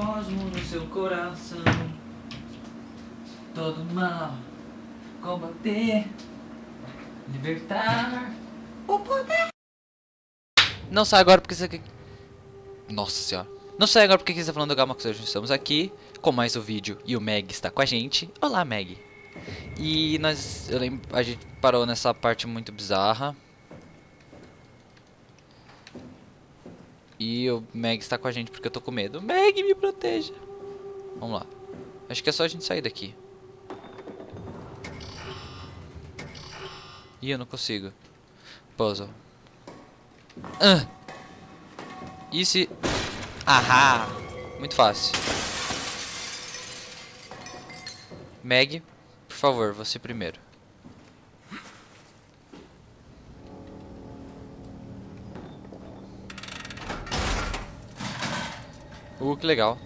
cosmo no seu coração. Todo mal, combater, libertar o poder. Não sai agora porque você quer. Nossa senhora. Não sai agora porque você está falando do Gamax hoje. Estamos aqui com mais um vídeo e o Meg está com a gente. Olá, Meg. E nós. Eu lembro. A gente parou nessa parte muito bizarra. E o Meg está com a gente porque eu tô com medo. Meg, me proteja. Vamos lá. Acho que é só a gente sair daqui. Ih, eu não consigo. Puzzle. Ah. E se... Ahá. Muito fácil. Meg, por favor, você primeiro. Uh, que legal.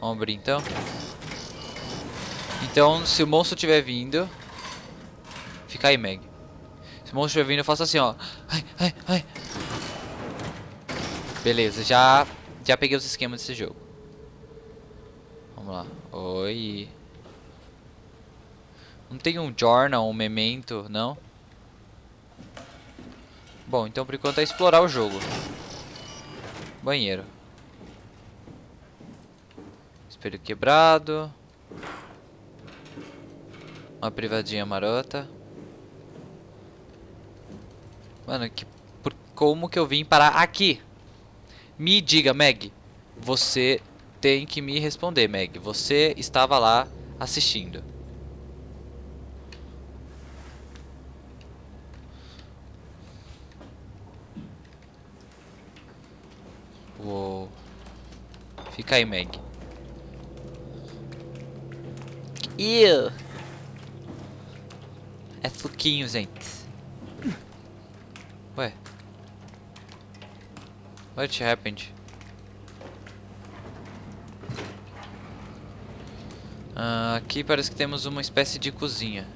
Vamos abrir então. Então, se o monstro estiver vindo... Fica aí, Meg. Se o monstro estiver vindo, eu faço assim, ó. Ai, ai, ai. Beleza, já, já peguei os esquemas desse jogo. Vamos lá. Oi. Não tem um journal, um memento, não? Bom, então por enquanto é explorar o jogo. Banheiro. Espelho quebrado. Uma privadinha marota. Mano, que, por, como que eu vim parar aqui? Me diga, Meg. Você tem que me responder, Meg. Você estava lá assistindo. Uou. Fica aí, Meg. Ew. É suquinho, gente. Ué. What happened? Uh, aqui parece que temos uma espécie de cozinha.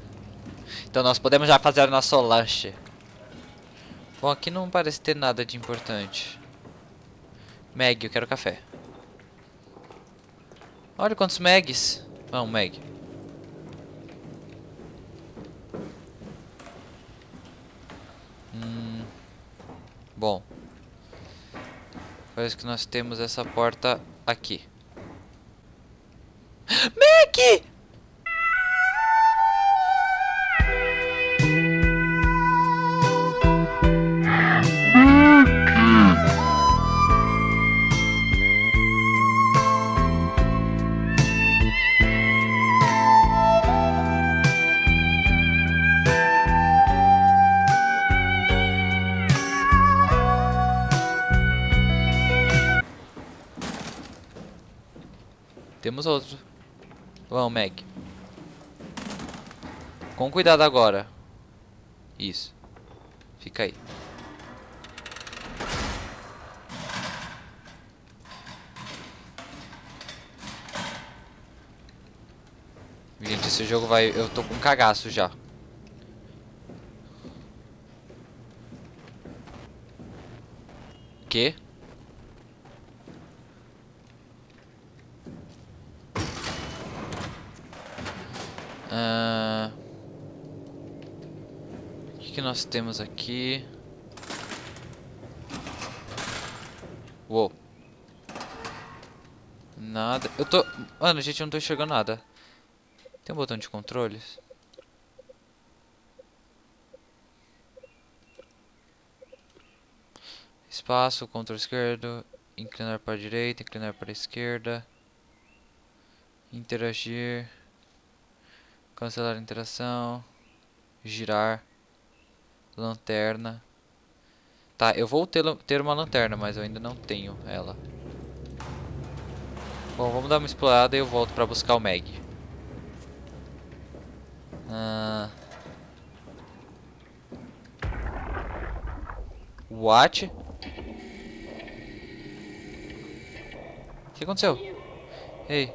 Então nós podemos já fazer o nosso lanche. Bom, aqui não parece ter nada de importante. Meg, eu quero café. Olha quantos Megs. Vamos, Meg. Hum, bom. Parece que nós temos essa porta aqui. Meg! Temos outro. Vamos, Meg. Com cuidado agora. Isso. Fica aí. Gente, esse jogo vai... Eu tô com cagaço já. Que? Uh... O que, que nós temos aqui? Uou. Nada. Eu tô... Mano, gente, eu não tô enxergando nada. Tem um botão de controles? Espaço, controle esquerdo, inclinar para a direita, inclinar para a esquerda, interagir. Cancelar a interação. Girar. Lanterna. Tá, eu vou ter, ter uma lanterna, mas eu ainda não tenho ela. Bom, vamos dar uma explorada e eu volto pra buscar o Meg. Ah... What? O que aconteceu? Ei,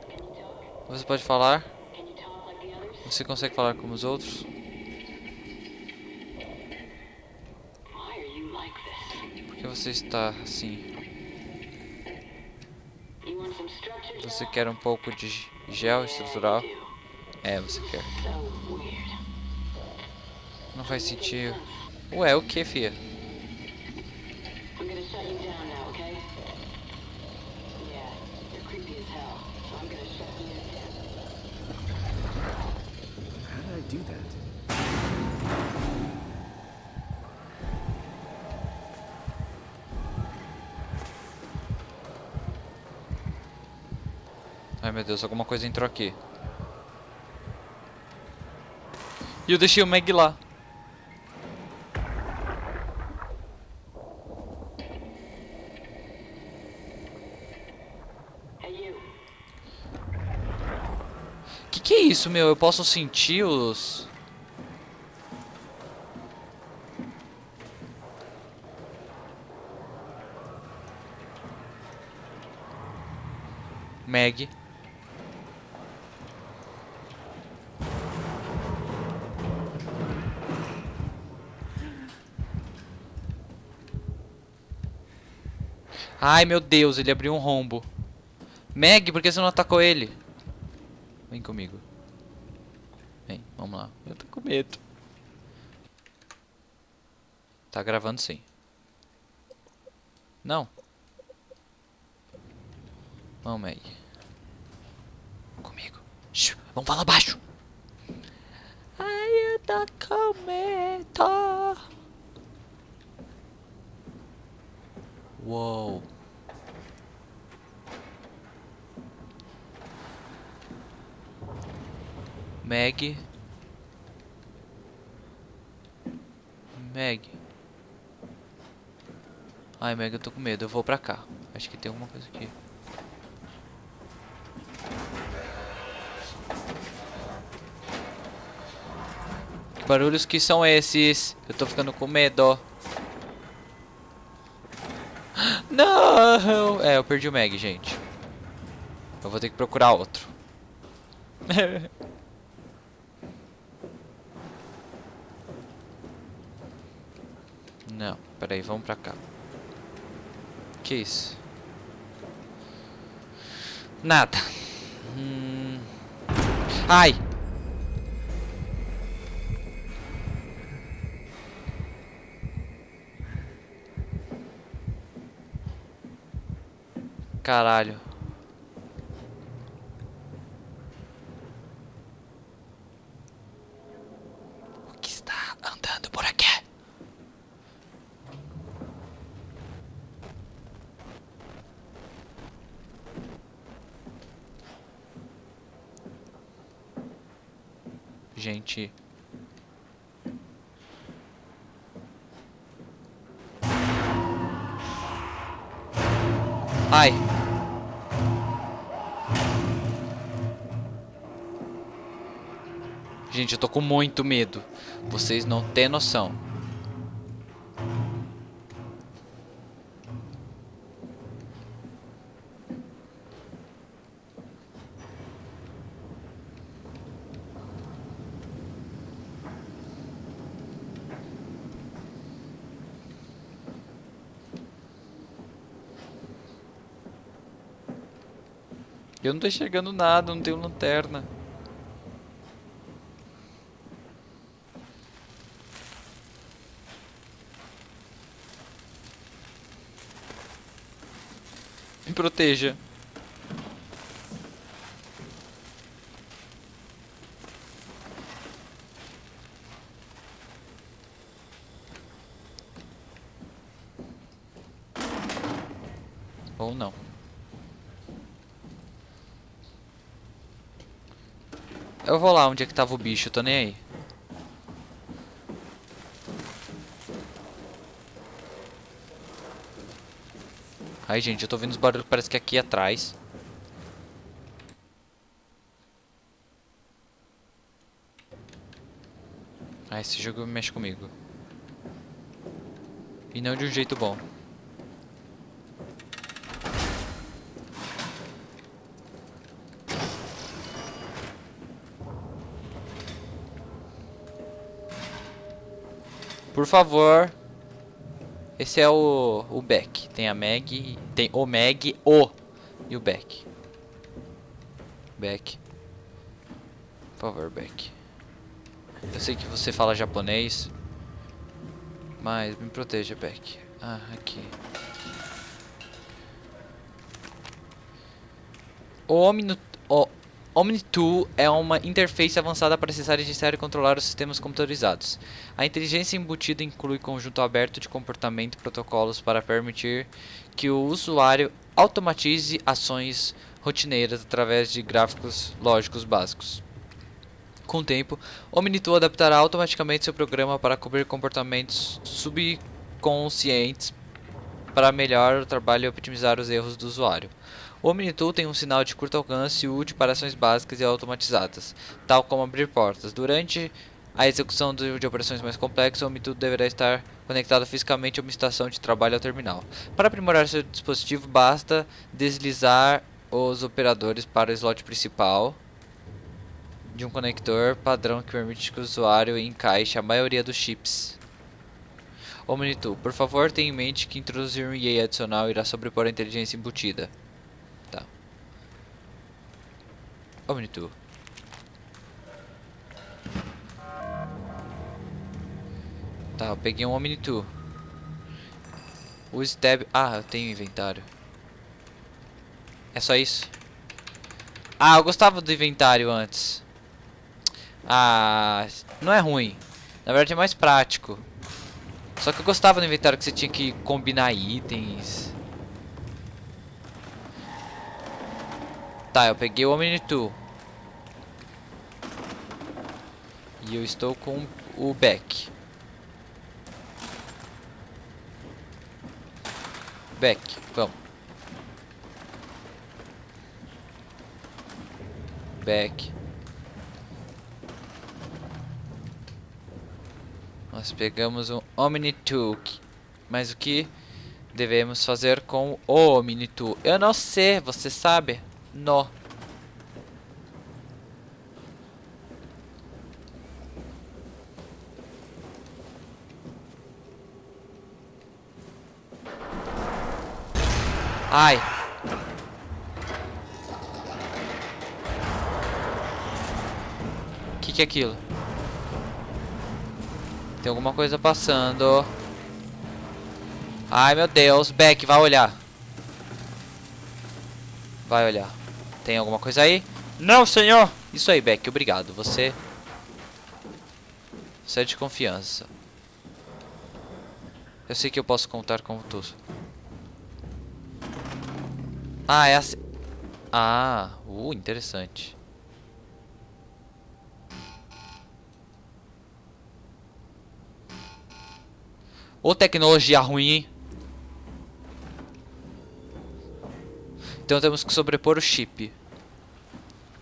você pode falar? Você consegue falar como os outros? Por que você está assim? Você quer um pouco de gel estrutural? É, você quer. Não faz sentido. Ué, o que, fia? Do that? Ai meu Deus, alguma coisa entrou aqui. E eu deixei o Meg lá. Que que é isso, meu? Eu posso sentir os... Meg. Ai, meu Deus, ele abriu um rombo. Meg, por que você não atacou ele? Vem comigo. Vem, vamos lá. Eu tô com medo. Tá gravando sim. Não. Vamos, Meg. Comigo. Shhh, vamos falar baixo. Ai, eu tô com medo. Uou. Meg. Meg. Ai, Meg, eu tô com medo. Eu vou pra cá. Acho que tem alguma coisa aqui. Que barulhos que são esses? Eu tô ficando com medo. É, eu perdi o Meg, gente. Eu vou ter que procurar outro. Não, peraí, vamos pra cá. Que isso? Nada. Hum... Ai! Caralho. O que está andando por aqui? Gente. Ai. Gente, eu tô com muito medo. Vocês não têm noção. Eu não tô enxergando nada, não tenho lanterna. Me proteja. Ou não. Eu vou lá onde é que tava o bicho, tô nem aí. Ai, gente, eu tô vendo os barulhos, parece que aqui atrás. Ah, esse jogo mexe comigo. E não de um jeito bom. Por favor. Esse é o, o Beck. Tem a Meg. Tem o Meg, o e o Beck. Beck. Por favor, Beck. Eu sei que você fala japonês. Mas me proteja, Beck. Ah, aqui. O Omni... O Omni-Tool é uma interface avançada para acessar, gerenciar e controlar os sistemas computadorizados. A inteligência embutida inclui conjunto aberto de comportamento e protocolos para permitir que o usuário automatize ações rotineiras através de gráficos lógicos básicos. Com o tempo, Omni-Tool adaptará automaticamente seu programa para cobrir comportamentos subconscientes para melhorar o trabalho e otimizar os erros do usuário. O Omni-Tool tem um sinal de curto alcance útil para ações básicas e automatizadas, tal como abrir portas. Durante a execução de, operações mais complexas, o Omni-Tool deverá estar conectado fisicamente a uma estação de trabalho ou terminal. Para aprimorar seu dispositivo, basta deslizar os operadores para o slot principal de um conector padrão que permite que o usuário encaixe a maioria dos chips. Omni-Tool, por favor tenha em mente que introduzir um EA adicional irá sobrepor a inteligência embutida. Tá. Omni-Tool. Tá, eu peguei um Omni-Tool. O Stab... Ah, eu tenho inventário. É só isso? Ah, eu gostava do inventário antes. Ah, não é ruim. Na verdade é mais prático. Só que eu gostava do inventário que você tinha que combinar itens. Tá, eu peguei o Omni-Tool. E eu estou com o Beck. Beck, vamos. Beck. Nós pegamos um Omni-Tool. Mas o que devemos fazer com o Omni-Tool? Eu não sei, você sabe? Não. Ai. O que, que é aquilo? Tem alguma coisa passando. Ai, meu Deus. Beck, vai olhar. Vai olhar. Tem alguma coisa aí? Não, senhor! Isso aí, Beck. Obrigado. Você... Você é de confiança. Eu sei que eu posso contar com tu. Ah, é assim... Ah, uh, interessante. Ô tecnologia ruim? Então temos que sobrepor o chip.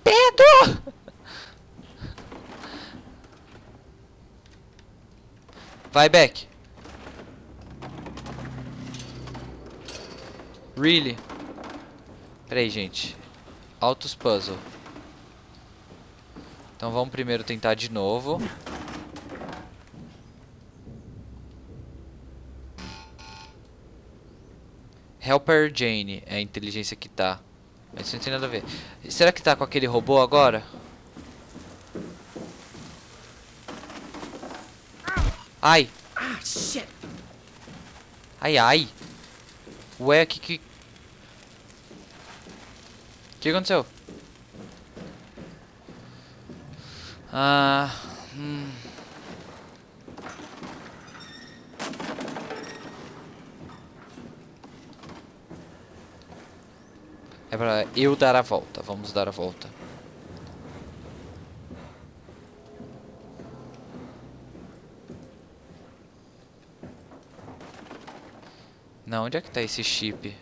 Pedro! Vai, Beck. Really? Peraí, gente. Autos puzzle. Então vamos primeiro tentar de novo. Helper Jane é a inteligência que tá. Mas isso não tem nada a ver. Será que tá com aquele robô agora? Ai! Ai, ai! Ué, que que... O que aconteceu? Ah... Hum... É pra eu dar a volta. Vamos dar a volta. Não, onde é que tá esse chip?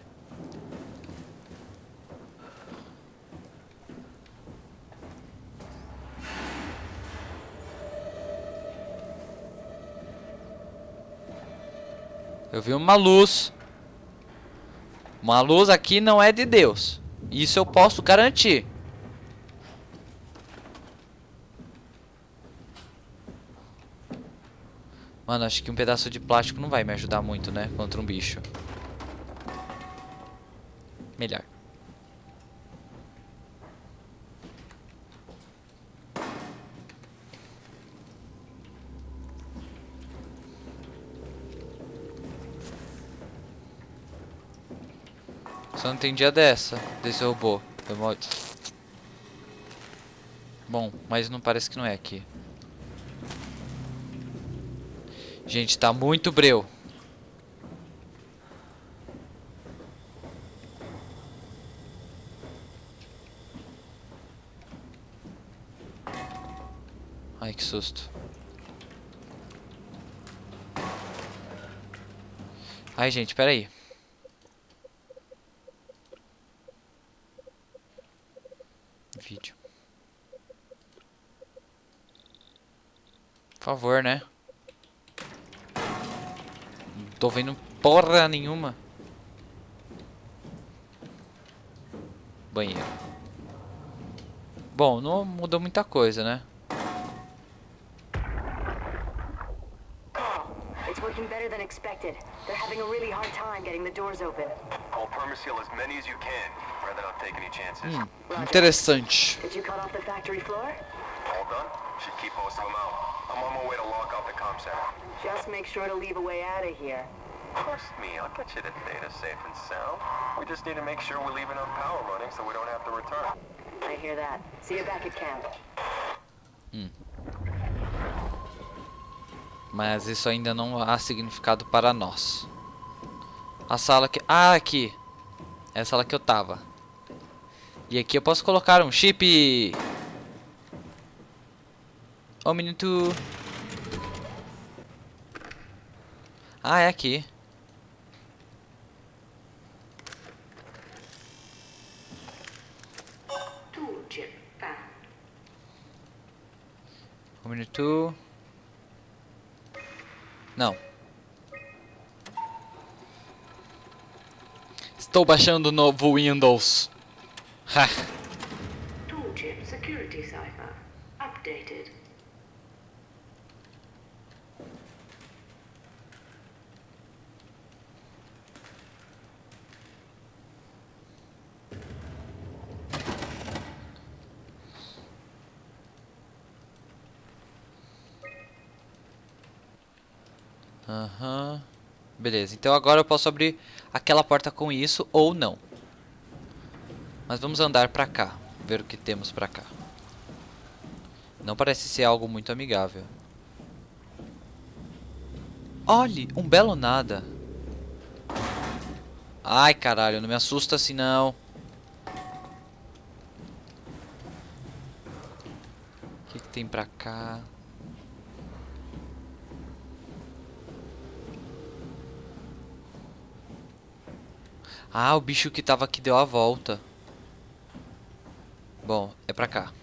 Eu vi uma luz. Uma luz aqui não é de Deus. Isso eu posso garantir. Mano, acho que um pedaço de plástico não vai me ajudar muito, né? Contra um bicho. Melhor. Só não entendi a dessa, desse robô. Foi mó... Bom, mas não parece que não é aqui. Gente, tá muito breu. Ai, que susto. Ai, gente, peraí. Vídeo. Por favor, né? Não tô vendo porra nenhuma. Banheiro. Bom, não mudou muita coisa, né? It's working better than expected. They're having a really hard time getting the doors open. I'll permaseal as many as you can, rather not take any chances. Interessante. Did you cut off the factory floor? All done? Should keep most of them out. I'm on my way to lock out the comm center. Just make sure to leave a way out of here. Trust me, I'll get you the data safe and sound. We just need to make sure we leave enough power running so we don't have to return. I hear that. See you back at camp. Mas isso ainda não há significado para nós. A sala que... Ah, aqui. É a sala que eu tava. E aqui eu posso colocar um chip. Um minuto. Ah, é aqui. Found. Um minuto. Não. Estou baixando o novo Windows. Ha. Tool chip security cipher. Updated. Aham. Beleza, então agora eu posso abrir aquela porta com isso ou não. Mas vamos andar pra cá, ver o que temos pra cá. Não parece ser algo muito amigável. Olhe, um belo nada. Ai, caralho, não me assusta assim não. O que, que tem pra cá? Ah, o bicho que tava aqui deu a volta. Bom, é pra cá.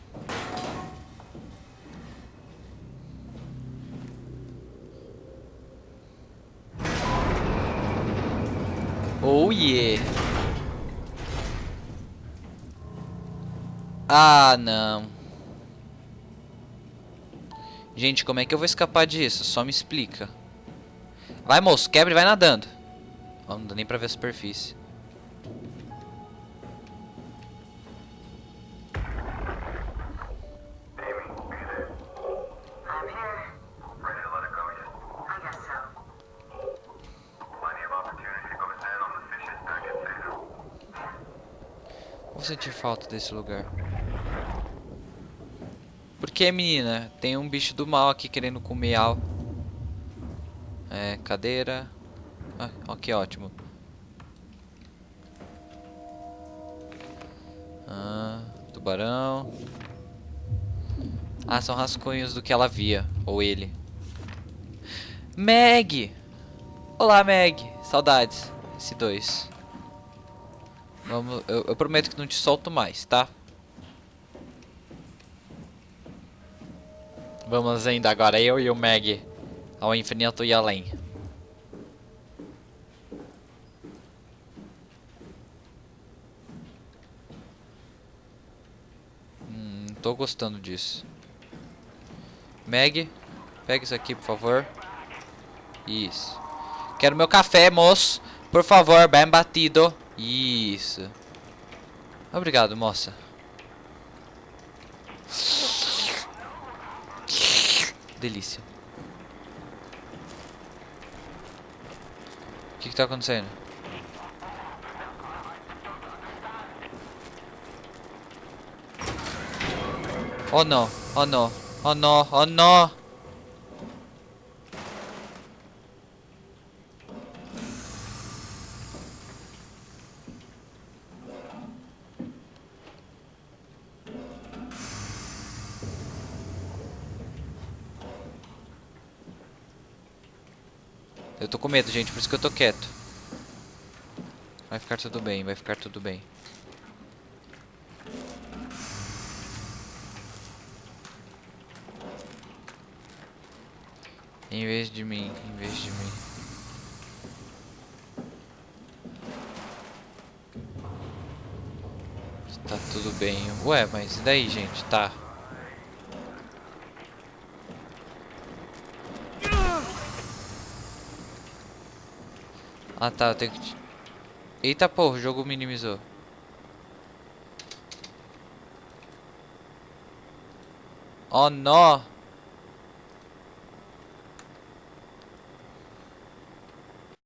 Oh yeah. Ah, não. Gente, como é que eu vou escapar disso? Só me explica. Vai, moço, quebra e vai nadando. Não dá nem pra ver a superfície. Sentir falta desse lugar. Por que, menina? Tem um bicho do mal aqui querendo comer algo. É, cadeira. Ah, que ótimo. Ah, tubarão. Ah, são rascunhos do que ela via. Ou ele. Meg! Olá, Meg. Saudades. Esse dois. Vamos, eu, eu prometo que não te solto mais, tá? Vamos ainda agora, eu e o Meg, ao infinito e além. Hum, tô gostando disso. Meg, pega isso aqui, por favor. Isso. Quero meu café, moço. Por favor, bem batido. Isso. Obrigado, moça. Delícia. O que está acontecendo? Oh não, oh não, oh não, oh não. Medo, gente, por isso que eu tô quieto. Vai ficar tudo bem, vai ficar tudo bem. Em vez de mim, em vez de mim. Tá tudo bem. Ué, mas e daí, gente? Tá. Ah tá, eu tenho que... Eita porra, o jogo minimizou. Oh, não!